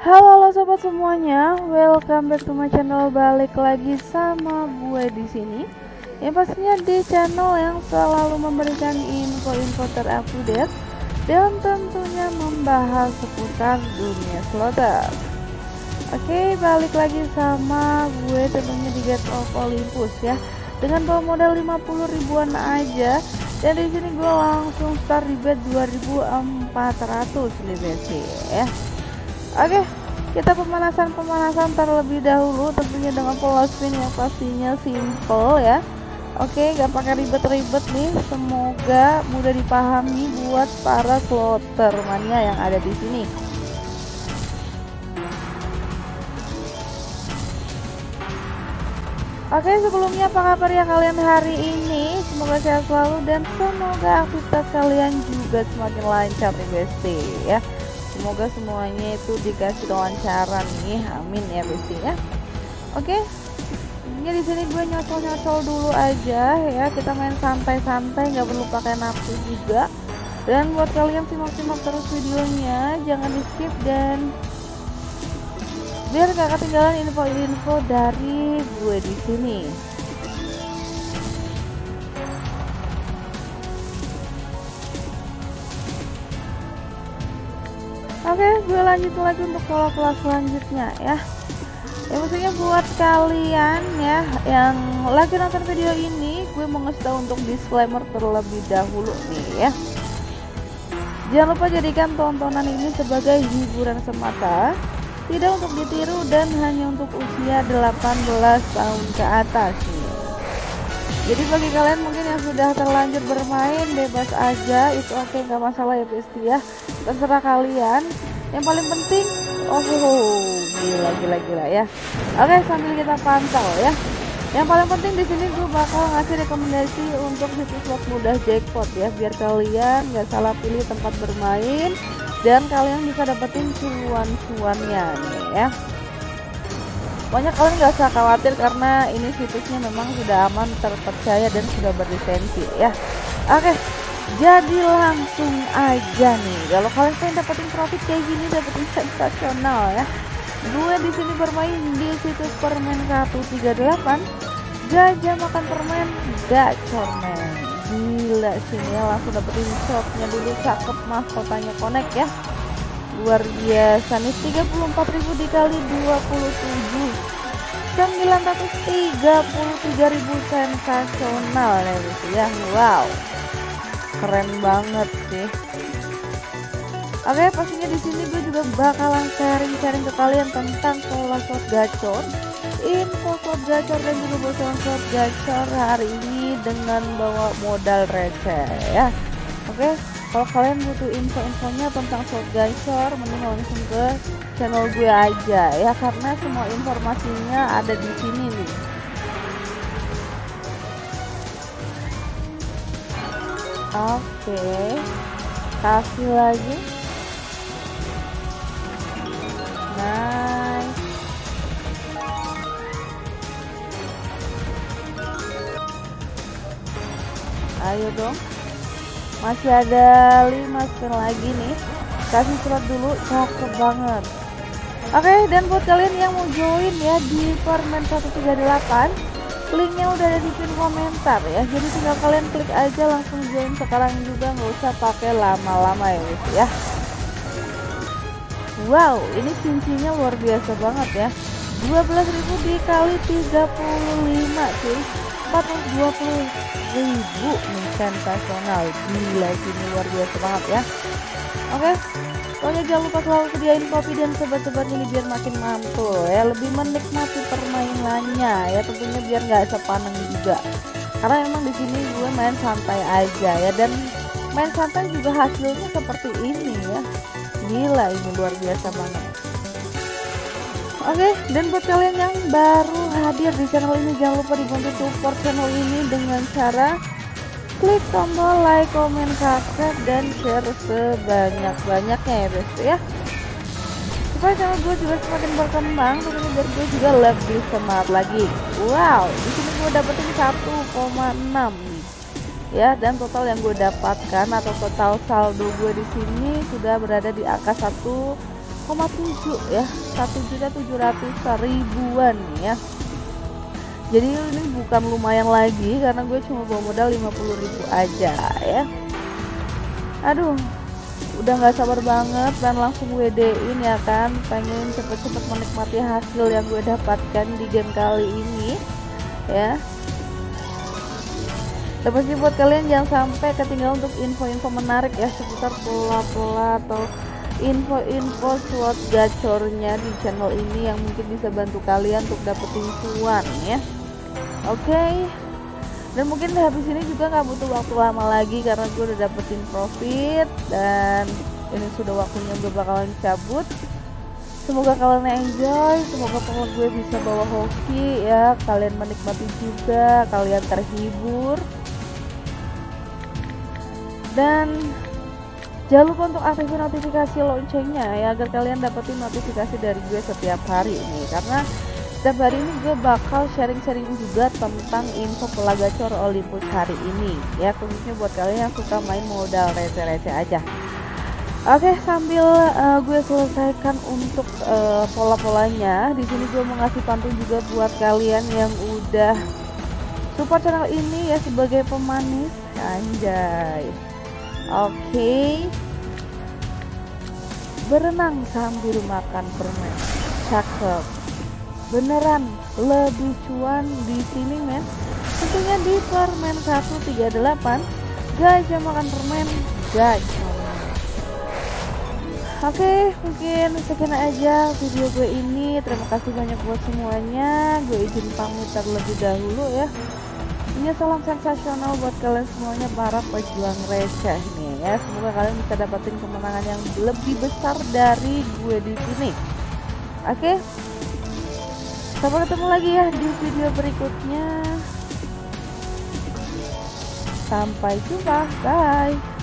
Halo halo sobat semuanya, welcome back to my channel. Balik lagi sama gue di sini. Yang pastinya di channel yang selalu memberikan info-info terupdate dan tentunya membahas seputar dunia slotter. Oke, balik lagi sama gue tentunya di Get of Olympus ya. Dengan bawa modal 50 ribuan aja dan di sini gue langsung start di bet 2400 nih ya. Oke, kita pemanasan-pemanasan terlebih dahulu tentunya dengan pola spin yang pastinya simple ya. Oke, gak pakai ribet-ribet nih. Semoga mudah dipahami buat para slotter mania yang ada di sini. Oke sebelumnya apa kabar ya kalian hari ini Semoga sehat selalu dan semoga aktivitas kalian juga semakin lancar nih besti ya Semoga semuanya itu dikasih kelancaran nih. Amin ya besti ya. Oke. Ini di sini gue nyocol-nyocol dulu aja ya. Kita main santai-santai nggak perlu pakai nafsu juga. Dan buat kalian simak-simak terus videonya Jangan di skip dan biar gak ketinggalan info-info dari gue di sini. Gue lanjut lagi untuk pola-pola selanjutnya ya. Ya maksudnya buat kalian ya yang lagi nonton video ini, gue mau ngasih tahu untuk disclaimer terlebih dahulu nih ya. Jangan lupa jadikan tontonan ini sebagai hiburan semata tidak untuk ditiru dan hanya untuk usia 18 tahun ke atas jadi bagi kalian mungkin yang sudah terlanjur bermain bebas aja itu oke okay, nggak masalah ya besti ya terserah kalian yang paling penting oh, gila gila gila ya. Oke sambil kita pantau ya. Yang paling penting di sini gue bakal ngasih rekomendasi untuk situs slot mudah jackpot ya. Biar kalian nggak salah pilih tempat bermain dan kalian bisa dapetin cuan-cuannya nih ya. Banyak kalian nggak usah khawatir karena ini situsnya memang sudah aman terpercaya dan sudah berlisensi ya. Oke jadi langsung aja nih. Kalau kalian pengen dapetin profit kayak gini dapetin sensasional ya. Gue di sini bermain di situs permen 138 gajah makan permen gacor men gila sini ya langsung dapetin shotnya dulu. Cakep mas kotanya connect ya. Luar biasa nih 34.000 dikali 27 933.000 sensasional ya gitu ya. Wow keren banget sih. Oke pastinya di sini gue juga bakalan sharing-sharing ke kalian tentang pola shot gacor. Info slot gacor dan juga bocoran slot gacor hari ini dengan bawa modal receh ya. Oke kalau kalian butuh info-infonya tentang slot gacor mending langsung ke channel gue aja ya. Karena semua informasinya ada di sini oke. Kasih lagi. Ayo dong. Masih ada 5 spin lagi nih. Kasih surat dulu cakep banget. Oke dan buat kalian yang mau join ya di permen 138 linknya udah ada di pin komentar ya. Jadi tinggal kalian klik aja langsung join sekarang juga. Nggak usah pakai lama-lama ya guys ya. Wow ini cincinnya luar biasa banget ya. 12.000 dikali 35 cuy. 420 ribu nih sensasional. Gila sini luar biasa banget ya. Oke pokoknya jangan lupa selalu sediain kopi dan sobat-sobat ini biar makin mantul ya. Lebih menikmati permainannya ya tentunya biar nggak sepaneng juga. Karena emang di sini gue main santai aja ya. Dan main santai juga hasilnya seperti ini ya. Gila ini luar biasa banget. Oke, dan buat kalian yang baru hadir di channel ini jangan lupa dibantu support channel ini dengan cara klik tombol like, comment, subscribe dan share sebanyak-banyaknya ya guys ya. Supaya channel gue juga semakin berkembang, tentunya biar gue juga lebih semangat lagi. Wow, di sini gue dapetin 1,6 nih. Ya, dan total yang gue dapatkan atau total saldo gue di sini sudah berada di angka 1 ya satu juta tujuh ratus ribuan ya jadi ini bukan lumayan lagi karena gue cuma bawa modal 50 ribu aja ya. Aduh udah nggak sabar banget dan langsung WD-in ya kan. Pengen cepet-cepet menikmati hasil yang gue dapatkan di game kali ini ya. Dan pasti buat kalian jangan sampai ketinggalan untuk info-info menarik ya seputar pola-pola atau info-info slot gacornya di channel ini yang mungkin bisa bantu kalian untuk dapetin cuan ya oke okay. dan mungkin habis ini juga nggak butuh waktu lama lagi karena gue udah dapetin profit dan ini sudah waktunya gue bakalan cabut semoga kalian enjoy semoga pokok gue bisa bawa hoki ya kalian menikmati juga kalian terhibur dan jangan lupa untuk aktifin notifikasi loncengnya ya agar kalian dapetin notifikasi dari gue setiap hari ini karena setiap hari ini gue bakal sharing-sharing juga tentang info pola gacor Olympus hari ini. Ya khususnya buat kalian yang suka main modal receh-receh aja. Oke sambil uh, gue selesaikan untuk uh, pola-polanya di sini gue mau ngasih pantun juga buat kalian yang udah support channel ini ya sebagai pemanis. Anjay. Oke. Berenang sambil makan permen. Cakep beneran lebih cuan di sini men tentunya di permen 138 guys yang makan permen guys Oke, mungkin sekian aja video gue ini. Terima kasih banyak buat semuanya. Gue izin pamit terlebih dahulu ya. Ini salam sensasional buat kalian semuanya para pejuang receh nih ya. Semoga kalian bisa dapetin kemenangan yang lebih besar dari gue di sini. Oke, Sampai ketemu lagi ya di video berikutnya. Sampai jumpa. Bye.